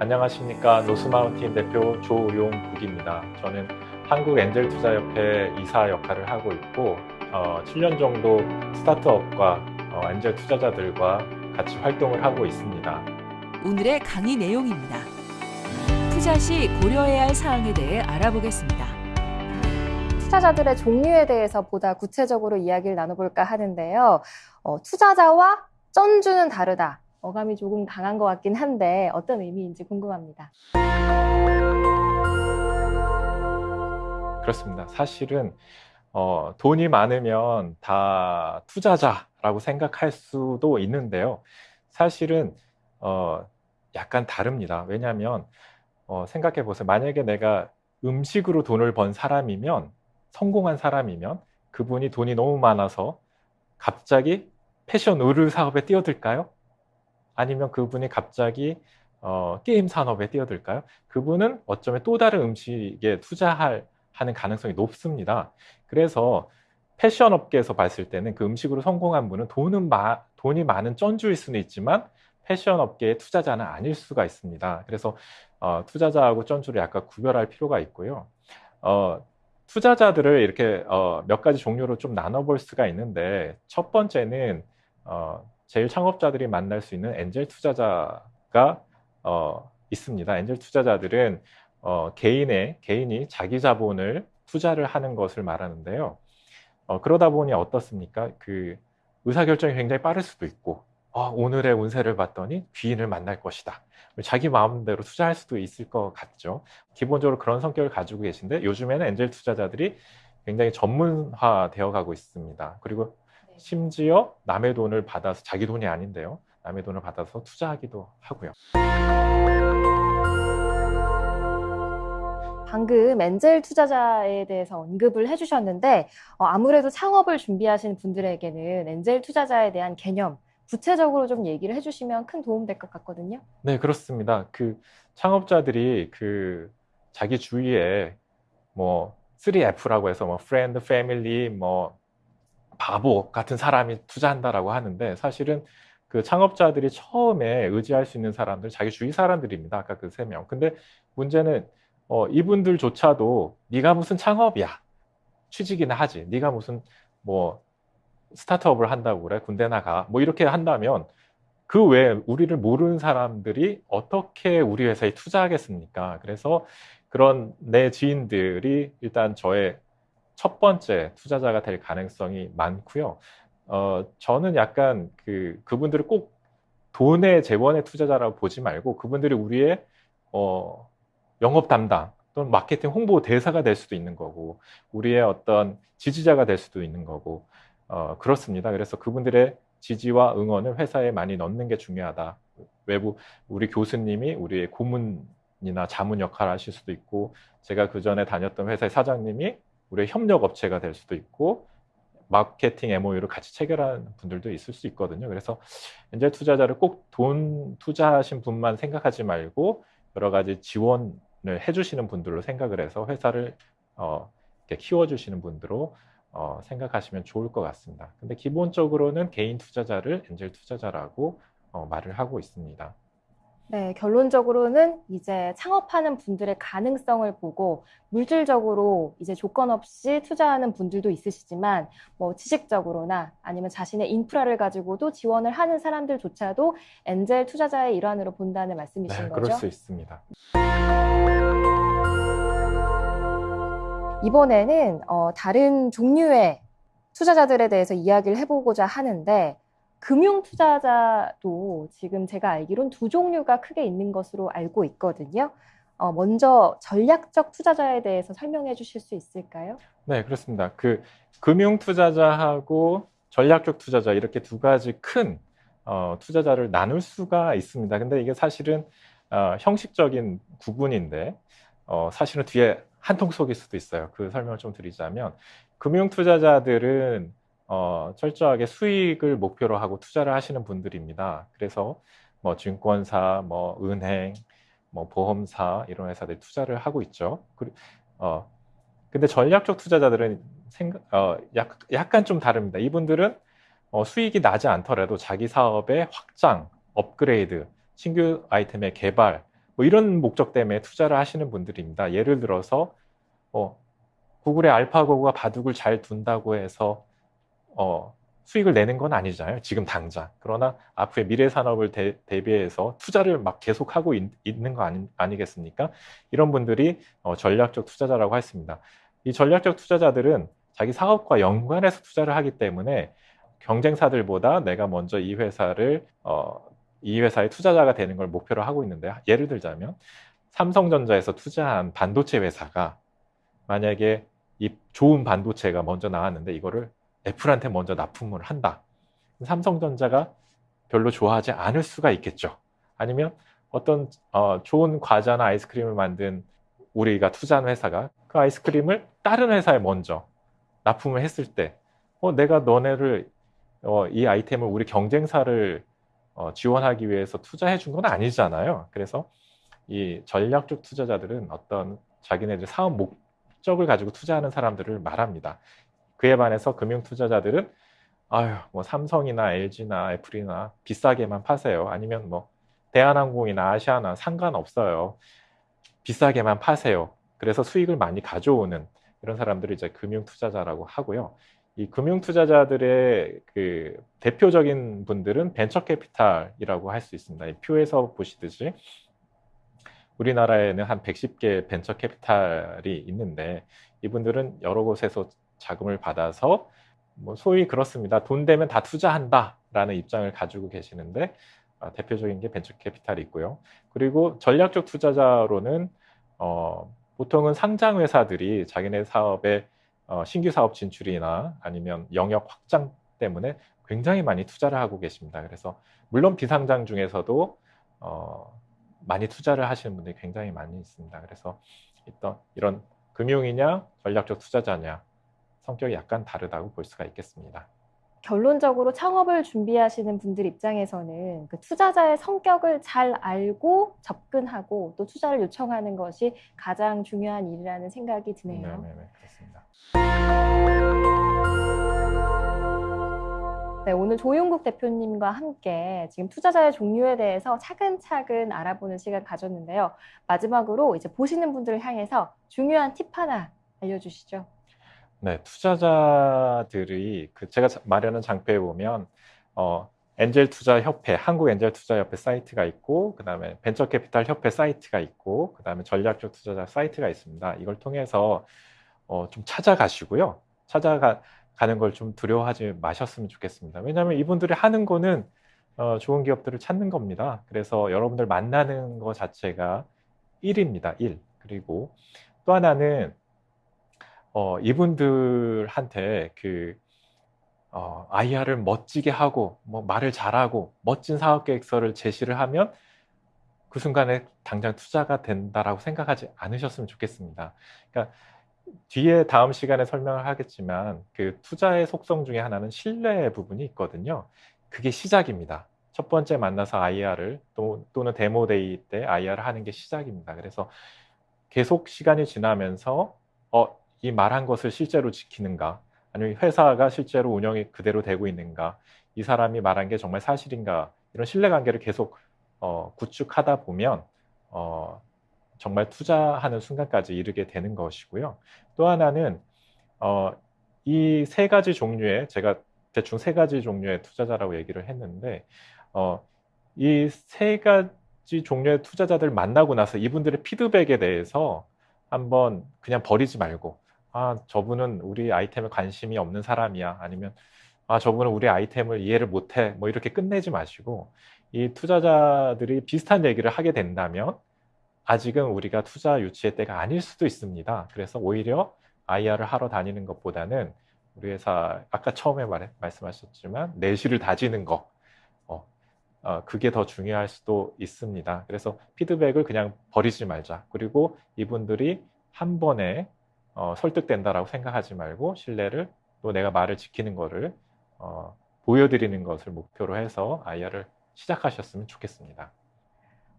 안녕하십니까 노스마운틴 대표 조용국입니다. 저는 한국엔젤투자협회 이사 역할을 하고 있고 어, 7년 정도 스타트업과 어, 엔젤 투자자들과 같이 활동을 하고 있습니다. 오늘의 강의 내용입니다. 투자 시 고려해야 할 사항에 대해 알아보겠습니다. 투자자들의 종류에 대해서 보다 구체적으로 이야기를 나눠볼까 하는데요. 어, 투자자와 쩐주는 다르다. 어감이 조금 강한 것 같긴 한데 어떤 의미인지 궁금합니다. 그렇습니다. 사실은 어, 돈이 많으면 다 투자자라고 생각할 수도 있는데요. 사실은 어, 약간 다릅니다. 왜냐하면 어, 생각해 보세요. 만약에 내가 음식으로 돈을 번 사람이면 성공한 사람이면 그분이 돈이 너무 많아서 갑자기 패션 의류 사업에 뛰어들까요? 아니면 그분이 갑자기 어, 게임 산업에 뛰어들까요? 그분은 어쩌면 또 다른 음식에 투자할 하는 가능성이 높습니다. 그래서 패션 업계에서 봤을 때는 그 음식으로 성공한 분은 돈은 마, 돈이 많은 쩐주일 수는 있지만 패션 업계의 투자자는 아닐 수가 있습니다. 그래서 어, 투자자하고 쩐주를 약간 구별할 필요가 있고요. 어, 투자자들을 이렇게 어, 몇 가지 종류로 좀 나눠볼 수가 있는데 첫 번째는 어, 제일 창업자들이 만날 수 있는 엔젤 투자자가 어, 있습니다. 엔젤 투자자들은 어, 개인의 개인이 자기 자본을 투자를 하는 것을 말하는데요. 어, 그러다 보니 어떻습니까? 그 의사결정이 굉장히 빠를 수도 있고 어, 오늘의 운세를 봤더니 귀인을 만날 것이다. 자기 마음대로 투자할 수도 있을 것 같죠. 기본적으로 그런 성격을 가지고 계신데 요즘에는 엔젤 투자자들이 굉장히 전문화 되어 가고 있습니다. 그리고 심지어 남의 돈을 받아서 자기 돈이 아닌데요. 남의 돈을 받아서 투자하기도 하고요. 방금 엔젤 투자자에 대해서 언급을 해주셨는데 어, 아무래도 창업을 준비하시는 분들에게는 엔젤 투자자에 대한 개념 구체적으로 좀 얘기를 해주시면 큰 도움 될 것 같거든요. 네, 그렇습니다. 그 창업자들이 그 자기 주위에 뭐 3F라고 해서 뭐 friend, family, 뭐 바보 같은 사람이 투자한다라고 하는데 사실은 그 창업자들이 처음에 의지할 수 있는 사람들 자기 주위 사람들입니다. 아까 그 세 명. 근데 문제는 어, 이분들조차도 네가 무슨 창업이야? 취직이나 하지. 네가 무슨 뭐 스타트업을 한다고 그래? 군대 나가. 뭐 이렇게 한다면 그 외에 우리를 모르는 사람들이 어떻게 우리 회사에 투자하겠습니까? 그래서 그런 내 지인들이 일단 저의 첫 번째 투자자가 될 가능성이 많고요 어, 저는 약간 그 그분들을 꼭 돈의 재원의 투자자라고 보지 말고 그분들이 우리의 어, 영업 담당 또는 마케팅 홍보 대사가 될 수도 있는 거고 우리의 어떤 지지자가 될 수도 있는 거고 어, 그렇습니다. 그래서 그분들의 지지와 응원을 회사에 많이 넣는 게 중요하다. 외부 우리 교수님이 우리의 고문이나 자문 역할을 하실 수도 있고 제가 그 전에 다녔던 회사의 사장님이 우리의 협력 업체가 될 수도 있고 마케팅 MOU를 같이 체결하는 분들도 있을 수 있거든요. 그래서 엔젤 투자자를 꼭 돈 투자하신 분만 생각하지 말고 여러 가지 지원 해주시는 분들로 생각을 해서 회사를 어, 키워주시는 분들로 어, 생각하시면 좋을 것 같습니다. 근데 기본적으로는 개인 투자자를 엔젤 투자자라고 어, 말을 하고 있습니다. 네, 결론적으로는 이제 창업하는 분들의 가능성을 보고 물질적으로 이제 조건 없이 투자하는 분들도 있으시지만 뭐 지식적으로나 아니면 자신의 인프라를 가지고도 지원을 하는 사람들조차도 엔젤 투자자의 일환으로 본다는 말씀이신 네, 거죠? 그럴 수 있습니다. 이번에는 어, 다른 종류의 투자자들에 대해서 이야기를 해보고자 하는데 금융 투자자도 지금 제가 알기론 두 종류가 크게 있는 것으로 알고 있거든요. 어, 먼저 전략적 투자자에 대해서 설명해 주실 수 있을까요? 네, 그렇습니다. 그 금융 투자자하고 전략적 투자자 이렇게 두 가지 큰 어, 투자자를 나눌 수가 있습니다. 근데 이게 사실은 어, 형식적인 구분인데 어, 사실은 뒤에 한통 속일 수도 있어요. 그 설명을 좀 드리자면 금융 투자자들은 어, 철저하게 수익을 목표로 하고 투자를 하시는 분들입니다. 그래서 뭐 증권사, 뭐 은행, 뭐 보험사 이런 회사들 투자를 하고 있죠. 그, 어, 근데 전략적 투자자들은 생각, 어, 약, 약간 좀 다릅니다. 이분들은 어, 수익이 나지 않더라도 자기 사업의 확장, 업그레이드, 신규 아이템의 개발 뭐 이런 목적 때문에 투자를 하시는 분들입니다. 예를 들어서 어, 구글의 알파고가 바둑을 잘 둔다고 해서 어, 수익을 내는 건 아니잖아요. 지금 당장. 그러나 앞으로의 미래 산업을 대, 비해서 투자를 막 계속하고 있, 는거 아니, 겠습니까 이런 분들이 어, 전략적 투자자라고 했습니다. 이 전략적 투자자들은 자기 사업과 연관해서 투자를 하기 때문에 경쟁사들보다 내가 먼저 이 회사를 어, 이 회사의 투자자가 되는 걸 목표로 하고 있는데 예를 들자면 삼성전자에서 투자한 반도체 회사가 만약에 이 좋은 반도체가 먼저 나왔는데 이거를 애플한테 먼저 납품을 한다. 삼성전자가 별로 좋아하지 않을 수가 있겠죠. 아니면 어떤 어, 좋은 과자나 아이스크림을 만든 우리가 투자한 회사가 그 아이스크림을 다른 회사에 먼저 납품을 했을 때, 어, 내가 너네를 어, 이 아이템을 우리 경쟁사를 어, 지원하기 위해서 투자해 준 건 아니잖아요. 그래서 이 전략적 투자자들은 어떤 자기네들 사업 목적을 가지고 투자하는 사람들을 말합니다. 그에 반해서 금융 투자자들은 아유, 뭐 삼성이나 LG나 애플이나 비싸게만 파세요. 아니면 뭐 대한항공이나 아시아나 상관없어요. 비싸게만 파세요. 그래서 수익을 많이 가져오는 이런 사람들을 이제 금융 투자자라고 하고요. 이 금융 투자자들의 그 대표적인 분들은 벤처 캐피탈이라고 할 수 있습니다. 이 표에서 보시듯이 우리나라에는 한 110개 벤처 캐피탈이 있는데 이분들은 여러 곳에서 자금을 받아서 뭐 소위 그렇습니다. 돈 되면 다 투자한다라는 입장을 가지고 계시는데 어, 대표적인 게 벤처 캐피탈이 있고요. 그리고 전략적 투자자로는 어, 보통은 상장 회사들이 자기네 사업에 어, 신규 사업 진출이나 아니면 영역 확장 때문에 굉장히 많이 투자를 하고 계십니다. 그래서 물론 비상장 중에서도 어, 많이 투자를 하시는 분들이 굉장히 많이 있습니다. 그래서 이런 금융이냐 전략적 투자자냐 성격이 약간 다르다고 볼 수가 있겠습니다. 결론적으로 창업을 준비하시는 분들 입장에서는 그 투자자의 성격을 잘 알고 접근하고 또 투자를 요청하는 것이 가장 중요한 일이라는 생각이 드네요. 네, 네, 네 그렇습니다. 네, 오늘 조용국 대표님과 함께 지금 투자자의 종류에 대해서 차근차근 알아보는 시간 가졌는데요. 마지막으로 이제 보시는 분들을 향해서 중요한 팁 하나 알려주시죠. 네, 투자자들이 그 제가 마련한 장표에 보면 어, 엔젤 투자 협회, 한국 엔젤 투자 협회 사이트가 있고, 그 다음에 벤처 캐피탈 협회 사이트가 있고, 그 다음에 전략적 투자자 사이트가 있습니다. 이걸 통해서 어, 좀 찾아가시고요. 찾아가는 걸 좀 두려워하지 마셨으면 좋겠습니다. 왜냐하면 이분들이 하는 거는 어, 좋은 기업들을 찾는 겁니다. 그래서 여러분들 만나는 것 자체가 일입니다. 일. 그리고 또 하나는 어, 이분들한테 그 어, IR을 멋지게 하고 뭐 말을 잘하고 멋진 사업 계획서를 제시를 하면 그 순간에 당장 투자가 된다라고 생각하지 않으셨으면 좋겠습니다. 그러니까 뒤에 다음 시간에 설명을 하겠지만 그 투자의 속성 중에 하나는 신뢰 부분이 있거든요. 그게 시작입니다. 첫 번째 만나서 IR을 또, 또는 demo day 때 IR을 하는 게 시작입니다. 그래서 계속 시간이 지나면서 어, 이 말한 것을 실제로 지키는가? 아니면 회사가 실제로 운영이 그대로 되고 있는가? 이 사람이 말한 게 정말 사실인가? 이런 신뢰관계를 계속 어, 구축하다 보면 어, 정말 투자하는 순간까지 이르게 되는 것이고요. 또 하나는 어, 이 세 가지 종류의 제가 대충 세 가지 종류의 투자자라고 얘기를 했는데 어, 이 세 가지 종류의 투자자들 만나고 나서 이분들의 피드백에 대해서 한번 그냥 버리지 말고 아, 저분은 우리 아이템에 관심이 없는 사람이야. 아니면, 아, 저분은 우리 아이템을 이해를 못해. 뭐 이렇게 끝내지 마시고, 이 투자자들이 비슷한 얘기를 하게 된다면, 아직은 우리가 투자 유치의 때가 아닐 수도 있습니다. 그래서 오히려 IR을 하러 다니는 것보다는 우리 회사, 아까 처음에 말, 말씀하셨지만, 내실을 다지는 거, 어, 어, 그게 더 중요할 수도 있습니다. 그래서 피드백을 그냥 버리지 말자. 그리고 이분들이 한 번에 어, 설득된다라고 생각하지 말고 신뢰를 또 내가 말을 지키는 거를 어, 보여드리는 것을 목표로 해서 IR을 시작하셨으면 좋겠습니다.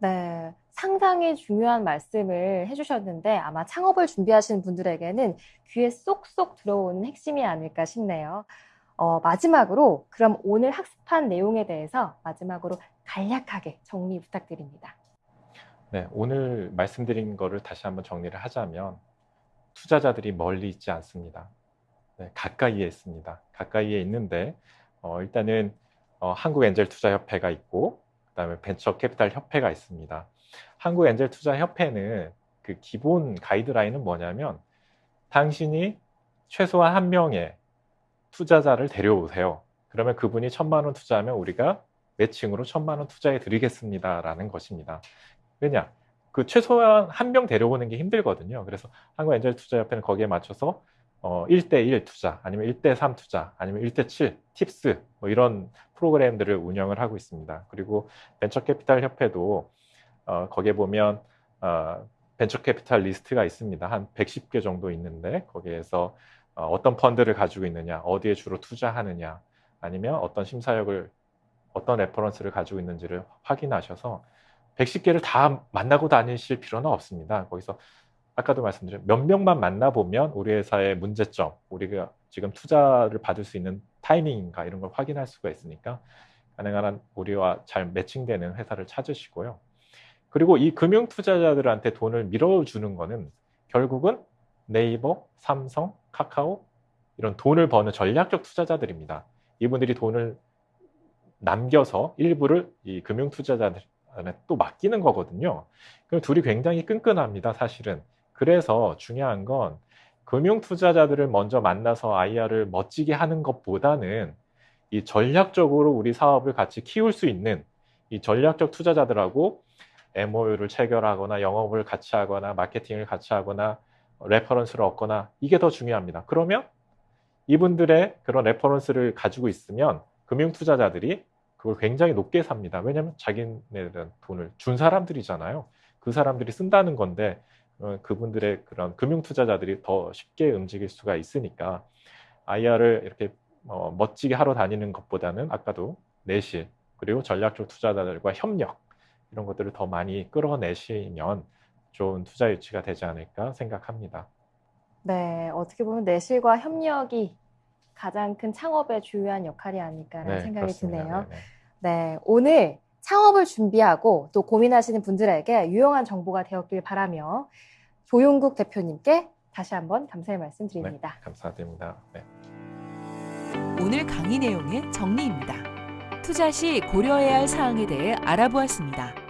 네, 상당히 중요한 말씀을 해주셨는데 아마 창업을 준비하시는 분들에게는 귀에 쏙쏙 들어오는 핵심이 아닐까 싶네요. 어, 마지막으로 그럼 오늘 학습한 내용에 대해서 마지막으로 간략하게 정리 부탁드립니다. 네, 오늘 말씀드린 거를 다시 한번 정리를 하자면 투자자들이 멀리 있지 않습니다. 네, 가까이에 있습니다. 가까이에 있는데 어, 일단은 어, 한국엔젤투자협회가 있고 그다음에 벤처캐피탈 협회가 있습니다. 한국엔젤투자협회는 그 기본 가이드라인은 뭐냐면 당신이 최소한 한 명의 투자자를 데려오세요. 그러면 그분이 천만 원 투자하면 우리가 매칭으로 천만 원 투자해 드리겠습니다라는 것입니다. 왜냐? 그 최소한 한 명 데려오는 게 힘들거든요. 그래서 한국엔젤투자협회는 거기에 맞춰서 어, 1대1 투자, 아니면 1대3 투자, 아니면 1대7 팁스, 뭐 이런 프로그램들을 운영을 하고 있습니다. 그리고 벤처캐피탈 협회도 어, 거기에 보면 어, 벤처캐피탈 리스트가 있습니다. 한 110개 정도 있는데 거기에서 어, 어떤 펀드를 가지고 있느냐, 어디에 주로 투자하느냐, 아니면 어떤 심사역을 어떤 reference를 가지고 있는지를 확인하셔서 110개를 다 만나고 다니실 필요는 없습니다. 거기서 아까도 말씀드린 몇 명만 만나보면 우리 회사의 문제점, 우리가 지금 투자를 받을 수 있는 타이밍인가 이런 걸 확인할 수가 있으니까 가능한 한 우리와 잘 매칭되는 회사를 찾으시고요. 그리고 이 금융 투자자들한테 돈을 밀어주는 거는 결국은 네이버, 삼성, 카카오 이런 돈을 버는 전략적 투자자들입니다. 이분들이 돈을 남겨서 일부를 이 금융 투자자들 한테 또 맡기는 거거든요. 그럼 둘이 굉장히 끈끈합니다, 사실은. 그래서 중요한 건 금융 투자자들을 먼저 만나서 IR을 멋지게 하는 것보다는 이 전략적으로 우리 사업을 같이 키울 수 있는 이 전략적 투자자들하고 MOU를 체결하거나 영업을 같이 하거나 마케팅을 같이 하거나 reference를 얻거나 이게 더 중요합니다. 그러면 이분들의 그런 reference를 가지고 있으면 금융 투자자들이 그걸 굉장히 높게 삽니다. 왜냐하면 자기네들은 돈을 준 사람들이잖아요. 그 사람들이 쓴다는 건데 어, 그분들의 그런 금융 투자자들이 더 쉽게 움직일 수가 있으니까 IR을 이렇게 어, 멋지게 하러 다니는 것보다는 아까도 내실 그리고 전략적 투자자들과 협력 이런 것들을 더 많이 끌어내시면 좋은 투자 유치가 되지 않을까 생각합니다. 네, 어떻게 보면 내실과 협력이 가장 큰 창업의 주요한 역할이 아닐까라는 생각이 그렇습니다. 드네요. 네, 네. 네, 오늘 창업을 준비하고 또 고민하시는 분들에게 유용한 정보가 되었길 바라며 조용국 대표님께 다시 한번 감사의 말씀 드립니다. 감사드립니다. 네. 오늘 강의 내용의 정리입니다. 투자 시 고려해야 할 사항에 대해 알아보았습니다.